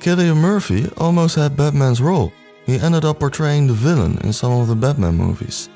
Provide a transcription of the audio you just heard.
Cillian Murphy almost had Batman's role. He ended up portraying the villain in some of the Batman movies.